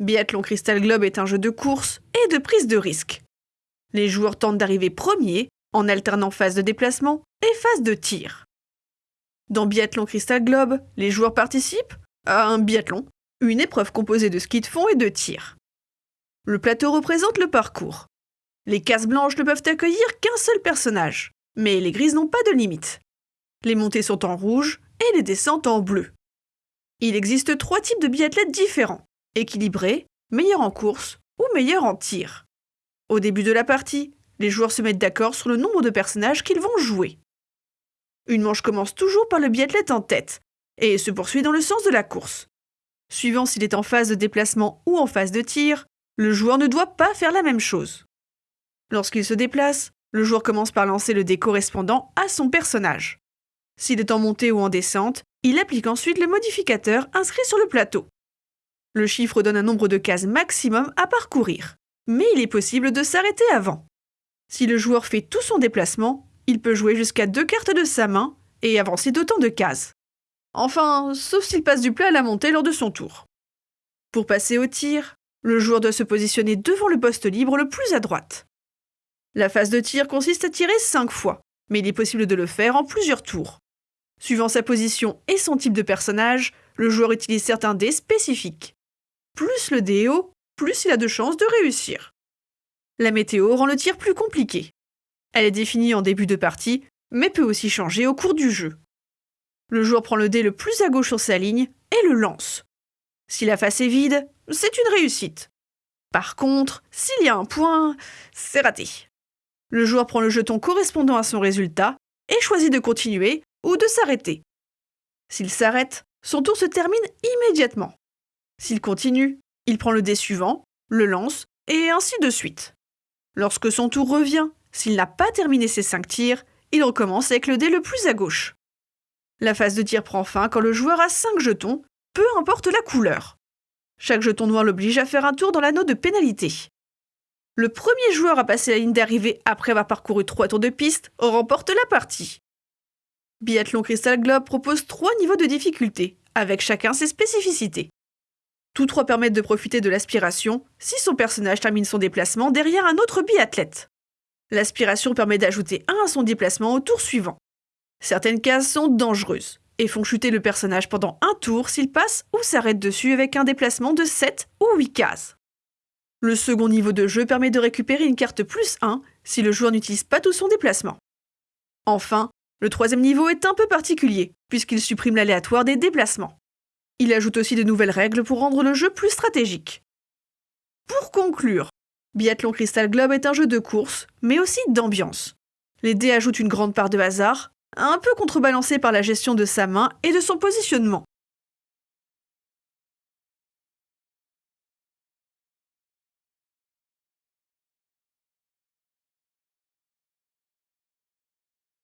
Biathlon Crystal Globe est un jeu de course et de prise de risque. Les joueurs tentent d'arriver premiers en alternant phase de déplacement et phase de tir. Dans Biathlon Crystal Globe, les joueurs participent à un biathlon, une épreuve composée de ski de fond et de tir. Le plateau représente le parcours. Les cases blanches ne peuvent accueillir qu'un seul personnage, mais les grises n'ont pas de limite. Les montées sont en rouge et les descentes en bleu. Il existe trois types de biathlètes différents équilibrés, meilleurs en course ou meilleurs en tir. Au début de la partie, les joueurs se mettent d'accord sur le nombre de personnages qu'ils vont jouer. Une manche commence toujours par le biathlète en tête et se poursuit dans le sens de la course. Suivant s'il est en phase de déplacement ou en phase de tir, le joueur ne doit pas faire la même chose. Lorsqu'il se déplace, le joueur commence par lancer le dé correspondant à son personnage. S'il est en montée ou en descente, il applique ensuite le modificateur inscrit sur le plateau. Le chiffre donne un nombre de cases maximum à parcourir, mais il est possible de s'arrêter avant. Si le joueur fait tout son déplacement, il peut jouer jusqu'à deux cartes de sa main et avancer d'autant de cases. Enfin, sauf s'il passe du plat à la montée lors de son tour. Pour passer au tir, le joueur doit se positionner devant le poste libre le plus à droite. La phase de tir consiste à tirer 5 fois, mais il est possible de le faire en plusieurs tours. Suivant sa position et son type de personnage, le joueur utilise certains dés spécifiques. Plus le dé est haut, plus il a de chances de réussir. La météo rend le tir plus compliqué. Elle est définie en début de partie, mais peut aussi changer au cours du jeu. Le joueur prend le dé le plus à gauche sur sa ligne et le lance. Si la face est vide, c'est une réussite. Par contre, s'il y a un point, c'est raté. Le joueur prend le jeton correspondant à son résultat et choisit de continuer ou de s'arrêter. S'il s'arrête, son tour se termine immédiatement. S'il continue, il prend le dé suivant, le lance, et ainsi de suite. Lorsque son tour revient, s'il n'a pas terminé ses 5 tirs, il recommence avec le dé le plus à gauche. La phase de tir prend fin quand le joueur a 5 jetons, peu importe la couleur. Chaque jeton noir l'oblige à faire un tour dans l'anneau de pénalité. Le premier joueur à passer la ligne d'arrivée après avoir parcouru 3 tours de piste remporte la partie. Biathlon Crystal Globe propose 3 niveaux de difficulté, avec chacun ses spécificités. Tous trois permettent de profiter de l'aspiration si son personnage termine son déplacement derrière un autre biathlète. L'aspiration permet d'ajouter un à son déplacement au tour suivant. Certaines cases sont dangereuses et font chuter le personnage pendant un tour s'il passe ou s'arrête dessus avec un déplacement de 7 ou 8 cases. Le second niveau de jeu permet de récupérer une carte plus 1 si le joueur n'utilise pas tout son déplacement. Enfin, le troisième niveau est un peu particulier, puisqu'il supprime l'aléatoire des déplacements. Il ajoute aussi de nouvelles règles pour rendre le jeu plus stratégique. Pour conclure, Biathlon Crystal Globe est un jeu de course, mais aussi d'ambiance. Les dés ajoutent une grande part de hasard, un peu contrebalancé par la gestion de sa main et de son positionnement.